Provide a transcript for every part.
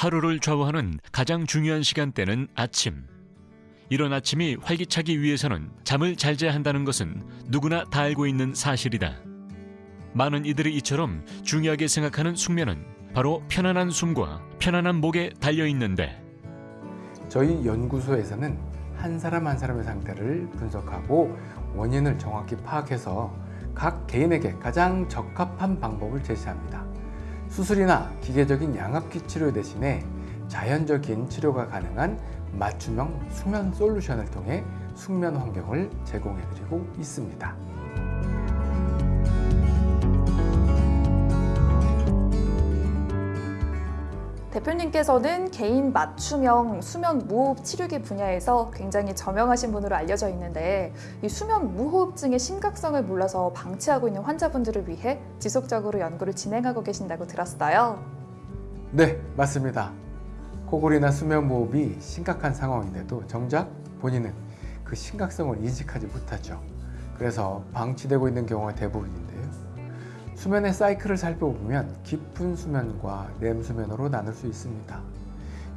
하루를 좌우하는 가장 중요한 시간대는 아침. 이런 아침이 활기차기 위해서는 잠을 잘 자야 한다는 것은 누구나 다 알고 있는 사실이다. 많은 이들이 이처럼 중요하게 생각하는 숙면은 바로 편안한 숨과 편안한 목에 달려 있는데 저희 연구소에서는 한 사람 한 사람의 상태를 분석하고 원인을 정확히 파악해서 각 개인에게 가장 적합한 방법을 제시합니다. 수술이나 기계적인 양압기 치료 대신에 자연적인 치료가 가능한 맞춤형 수면 솔루션을 통해 숙면 환경을 제공해드리고 있습니다. 대표님께서는 개인 맞춤형 수면 무호흡 치료기 분야에서 굉장히 저명하신 분으로 알려져 있는데 이 수면 무호흡증의 심각성을 몰라서 방치하고 있는 환자분들을 위해 지속적으로 연구를 진행하고 계신다고 들었어요. 네, 맞습니다. 코골이나 수면 무호흡이 심각한 상황인데도 정작 본인은 그 심각성을 인식하지 못하죠. 그래서 방치되고 있는 경우가 대부분인데요. 수면의 사이클을 살펴보면 깊은 수면과 렘 수면으로 나눌 수 있습니다.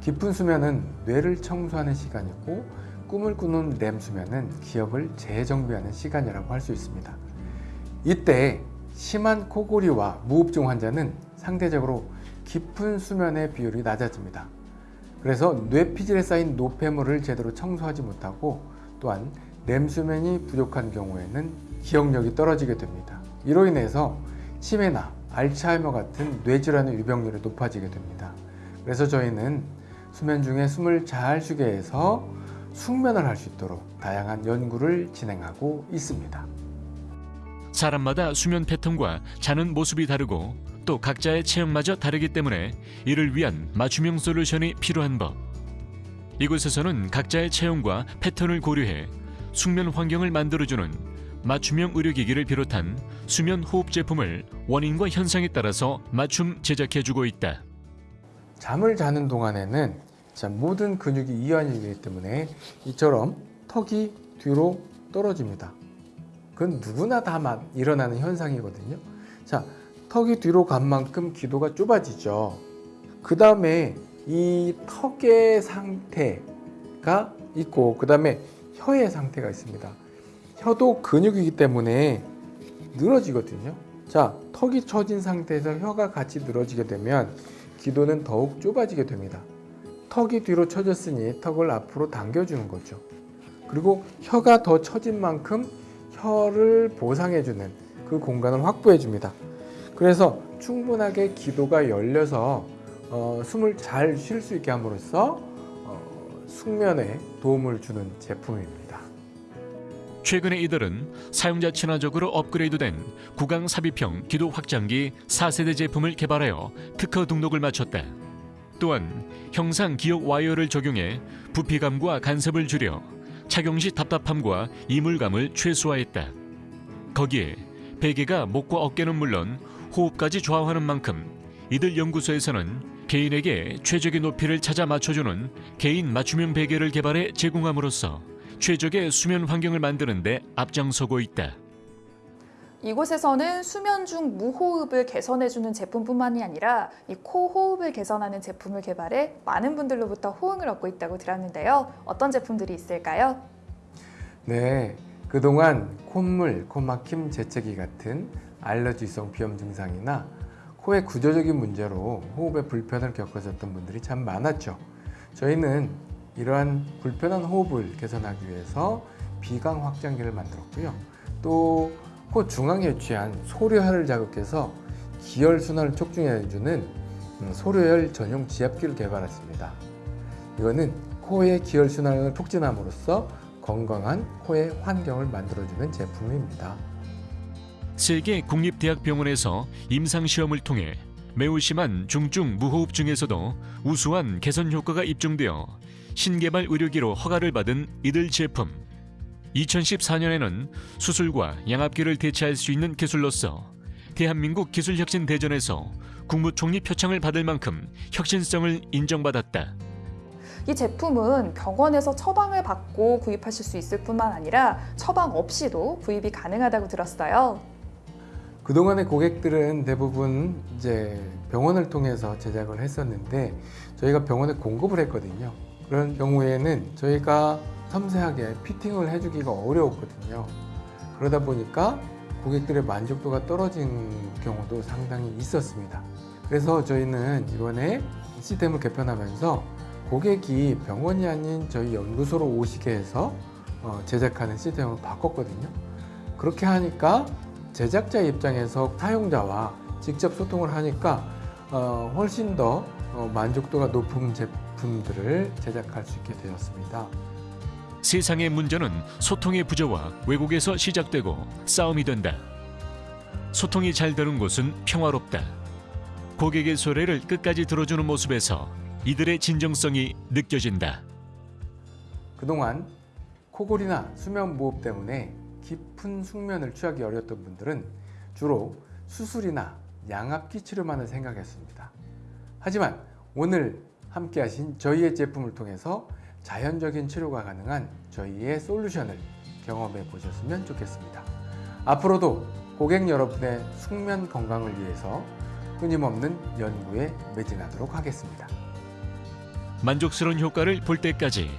깊은 수면은 뇌를 청소하는 시간이고 꿈을 꾸는 렘 수면은 기억을 재정비하는 시간이라고 할 수 있습니다. 이때 심한 코골이와 무호흡증 환자는 상대적으로 깊은 수면의 비율이 낮아집니다. 그래서 뇌피질에 쌓인 노폐물을 제대로 청소하지 못하고 또한 렘 수면이 부족한 경우에는 기억력이 떨어지게 됩니다. 이로 인해서 치매나 알츠하이머 같은 뇌질환의 유병률이 높아지게 됩니다. 그래서 저희는 수면 중에 숨을 잘 쉬게 해서 숙면을 할 수 있도록 다양한 연구를 진행하고 있습니다. 사람마다 수면 패턴과 자는 모습이 다르고 또 각자의 체형마저 다르기 때문에 이를 위한 맞춤형 솔루션이 필요한 법. 이곳에서는 각자의 체형과 패턴을 고려해 숙면 환경을 만들어주는 맞춤형 의료기기를 비롯한 수면 호흡 제품을 원인과 현상에 따라서 맞춤 제작해주고 있다. 잠을 자는 동안에는 자, 모든 근육이 이완이기 때문에 이처럼 턱이 뒤로 떨어집니다. 그건 누구나 다 일어나는 현상이거든요. 자, 턱이 뒤로 간 만큼 기도가 좁아지죠. 그 다음에 이 턱의 상태가 있고 그 다음에 혀의 상태가 있습니다. 혀도 근육이기 때문에 늘어지거든요. 자, 턱이 처진 상태에서 혀가 같이 늘어지게 되면 기도는 더욱 좁아지게 됩니다. 턱이 뒤로 처졌으니 턱을 앞으로 당겨주는 거죠. 그리고 혀가 더 처진 만큼 혀를 보상해주는 그 공간을 확보해줍니다. 그래서 충분하게 기도가 열려서 어, 숨을 잘 쉴 수 있게 함으로써 어, 숙면에 도움을 주는 제품입니다. 최근에 이들은 사용자 친화적으로 업그레이드된 구강 삽입형 기도 확장기 4세대 제품을 개발하여 특허 등록을 마쳤다. 또한 형상 기억 와이어를 적용해 부피감과 간섭을 줄여 착용 시 답답함과 이물감을 최소화했다. 거기에 베개가 목과 어깨는 물론 호흡까지 좌우하는 만큼 이들 연구소에서는 개인에게 최적의 높이를 찾아 맞춰주는 개인 맞춤형 베개를 개발해 제공함으로써 최적의 수면 환경을 만드는 데 앞장서고 있다. 이곳에서는 수면 중 무호흡을 개선해주는 제품뿐만이 아니라 이 코 호흡을 개선하는 제품을 개발해 많은 분들로부터 호응을 얻고 있다고 들었는데요. 어떤 제품들이 있을까요? 네, 그동안 콧물, 코막힘, 재채기 같은 알러지성 비염 증상이나 코의 구조적인 문제로 호흡에 불편을 겪으셨던 분들이 참 많았죠. 저희는 이러한 불편한 호흡을 개선하기 위해서 비강 확장기를 만들었고요. 또 코 중앙에 위치한 소료혈을 자극해서 기혈 순환을 촉진해주는 음, 소료혈 전용 지압기를 개발했습니다. 이거는 코의 기혈 순환을 촉진함으로써 건강한 코의 환경을 만들어주는 제품입니다. 세계 국립대학병원에서 임상시험을 통해 매우 심한 중증 무호흡증에서도 우수한 개선 효과가 입증되어 신개발 의료기로 허가를 받은 이들 제품. 2014년에는 수술과 양압기를 대체할 수 있는 기술로서 대한민국 기술혁신 대전에서 국무총리 표창을 받을 만큼 혁신성을 인정받았다. 이 제품은 병원에서 처방을 받고 구입하실 수 있을 뿐만 아니라 처방 없이도 구입이 가능하다고 들었어요. 그동안의 고객들은 대부분 이제 병원을 통해서 제작을 했었는데 저희가 병원에 공급을 했거든요. 그런 경우에는 저희가 섬세하게 피팅을 해주기가 어려웠거든요. 그러다 보니까 고객들의 만족도가 떨어진 경우도 상당히 있었습니다. 그래서 저희는 이번에 시스템을 개편하면서 고객이 병원이 아닌 저희 연구소로 오시게 해서 어, 제작하는 시스템으로 바꿨거든요. 그렇게 하니까 제작자 입장에서 사용자와 직접 소통을 하니까 어, 훨씬 더 어, 만족도가 높은 제품 들을 제작할 수 있게 되었습니다. 세상의 문제는 소통의 부재와 왜곡에서 시작되고 싸움이 된다. 소통이 잘 되는 곳은 평화롭다. 고객의 소리를 끝까지 들어주는 모습에서 이들의 진정성이 느껴진다. 그동안 코골이나 수면 무호흡 때문에 깊은 숙면을 취하기 어려웠던 분들은 주로 수술이나 양압기 치료만을 생각했습니다. 하지만 오늘 함께 하신 저희의 제품을 통해서 자연적인 치료가 가능한 저희의 솔루션을 경험해 보셨으면 좋겠습니다. 앞으로도 고객 여러분의 숙면 건강을 위해서 끊임없는 연구에 매진하도록 하겠습니다. 만족스러운 효과를 볼 때까지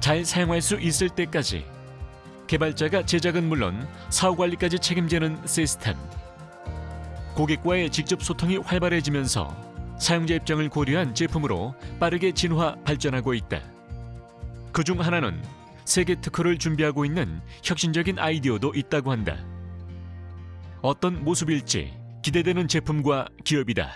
잘 사용할 수 있을 때까지 개발자가 제작은 물론 사후 관리까지 책임지는 시스템 고객과의 직접 소통이 활발해지면서 사용자 입장을 고려한 제품으로 빠르게 진화 발전하고 있다. 그 중 하나는 세계 특허를 준비하고 있는 혁신적인 아이디어도 있다고 한다. 어떤 모습일지 기대되는 제품과 기업이다.